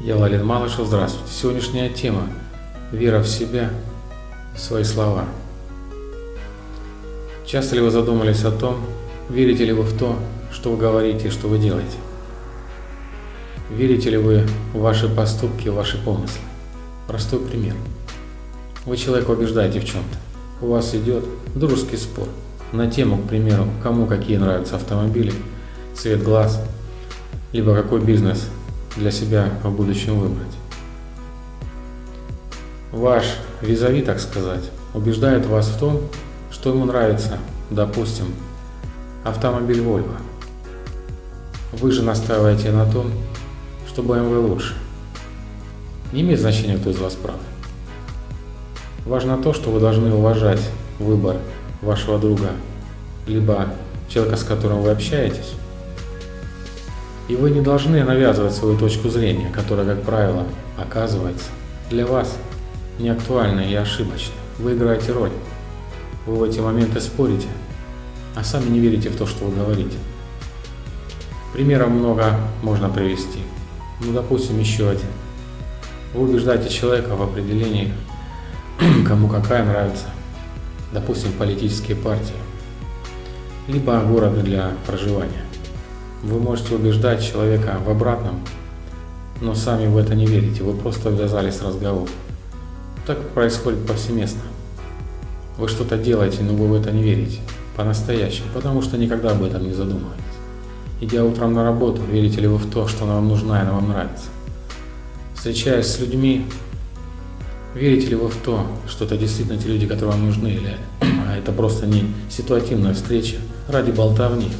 Валерий Малышев, здравствуйте. Сегодняшняя тема – вера в себя, в свои слова. Часто ли вы задумались о том, верите ли вы в то, что вы говорите и что вы делаете? Верите ли вы в ваши поступки, в ваши помыслы? Простой пример. Вы человека убеждаете в чем-то. У вас идет дружеский спор на тему, к примеру, кому какие нравятся автомобили, цвет глаз, либо какой бизнес для себя в будущем выбрать. Ваш визави, так сказать, убеждает вас в том, что ему нравится, допустим, автомобиль Volvo. Вы же настаиваете на том, что BMW лучше. Не имеет значения, кто из вас прав. Важно то, что вы должны уважать выбор вашего друга, либо человека, с которым вы общаетесь, и вы не должны навязывать свою точку зрения, которая, как правило, оказывается для вас не актуальной и ошибочной. Вы играете роль. Вы в эти моменты спорите, а сами не верите в то, что вы говорите. Примеров много можно привести. Ну, допустим, еще один. Вы убеждаете человека в определении, кому какая нравится, допустим, политические партии, либо города для проживания. Вы можете убеждать человека в обратном, но сами в это не верите, вы просто ввязались в разговор. Так происходит повсеместно. Вы что-то делаете, но вы в это не верите, по-настоящему, потому что никогда об этом не задумываетесь. Идя утром на работу, верите ли вы в то, что она вам нужна и она вам нравится? Встречаясь с людьми, верите ли вы в то, что это действительно те люди, которые вам нужны, или это просто не ситуативная встреча ради болтовни?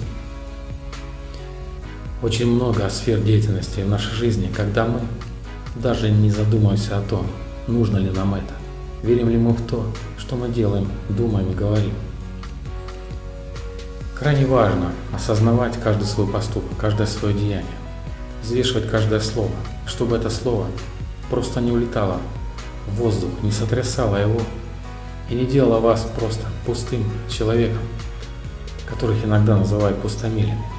Очень много сфер деятельности в нашей жизни, когда мы даже не задумываемся о том, нужно ли нам это, верим ли мы в то, что мы делаем, думаем и говорим. Крайне важно осознавать каждый свой поступок, каждое свое деяние, взвешивать каждое слово, чтобы это слово просто не улетало в воздух, не сотрясало его и не делало вас просто пустым человеком, которых иногда называют пустомелями.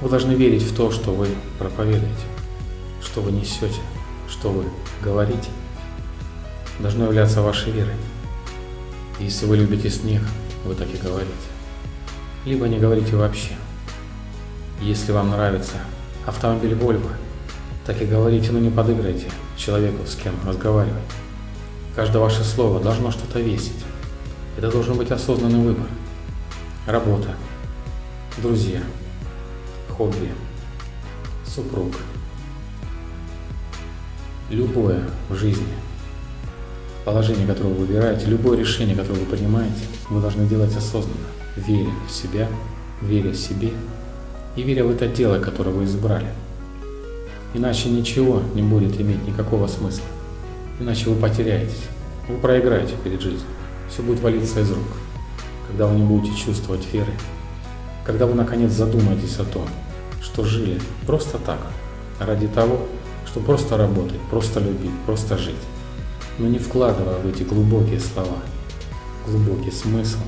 Вы должны верить в то, что вы проповедуете, что вы несете, что вы говорите. Должно являться вашей верой. Если вы любите снег, вы так и говорите. Либо не говорите вообще. Если вам нравится автомобиль Volvo, так и говорите, но не подыграйте человеку, с кем разговаривать. Каждое ваше слово должно что-то весить. Это должен быть осознанный выбор. Работа, друзья, хобби, супруг. Любое в жизни положение, которое вы выбираете, любое решение, которое вы принимаете, вы должны делать осознанно, веря в себя, веря себе и веря в это дело, которое вы избрали. Иначе ничего не будет иметь никакого смысла. Иначе вы потеряетесь, вы проиграете перед жизнью. Все будет валиться из рук, когда вы не будете чувствовать веры, когда вы наконец задумаетесь о том, что жили просто так, ради того, чтобы просто работать, просто любить, просто жить, но не вкладывая в эти глубокие слова, глубокий смысл.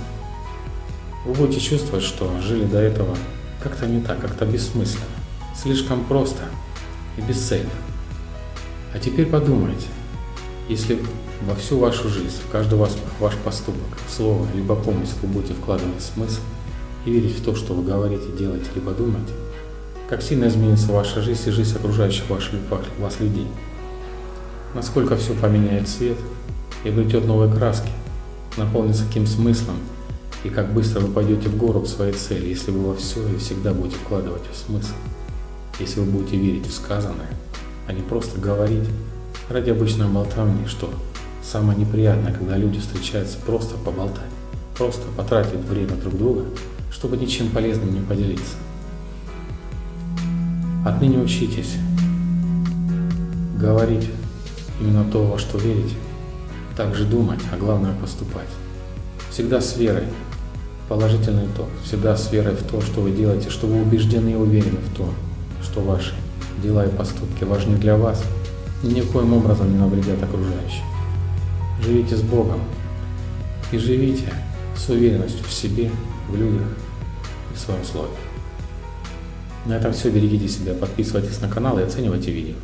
Вы будете чувствовать, что жили до этого как-то не так, как-то бессмысленно, слишком просто и бесцельно. А теперь подумайте, если во всю вашу жизнь, в каждый ваш, ваш поступок, слово, либо помысл вы будете вкладывать смысл и верить в то, что вы говорите, делаете, либо думаете, как сильно изменится ваша жизнь и жизнь окружающих ваших, вас людей. Насколько все поменяет цвет и обретет новые краски, наполнится каким смыслом и как быстро вы пойдете в гору к своей цели, если вы во все и всегда будете вкладывать в смысл, если вы будете верить в сказанное, а не просто говорить ради обычной болтовни, что самое неприятное, когда люди встречаются просто поболтать, просто потратить время друг друга, чтобы ничем полезным не поделиться. Отныне учитесь говорить именно то, во что верите, также думать, а главное поступать. Всегда с верой в положительный итог, всегда с верой в то, что вы делаете, что вы убеждены и уверены в том, что ваши дела и поступки важны для вас и никоим образом не навредят окружающим. Живите с Богом и живите с уверенностью в себе, в людях и в своем слове. На этом все. Берегите себя, подписывайтесь на канал и оценивайте видео.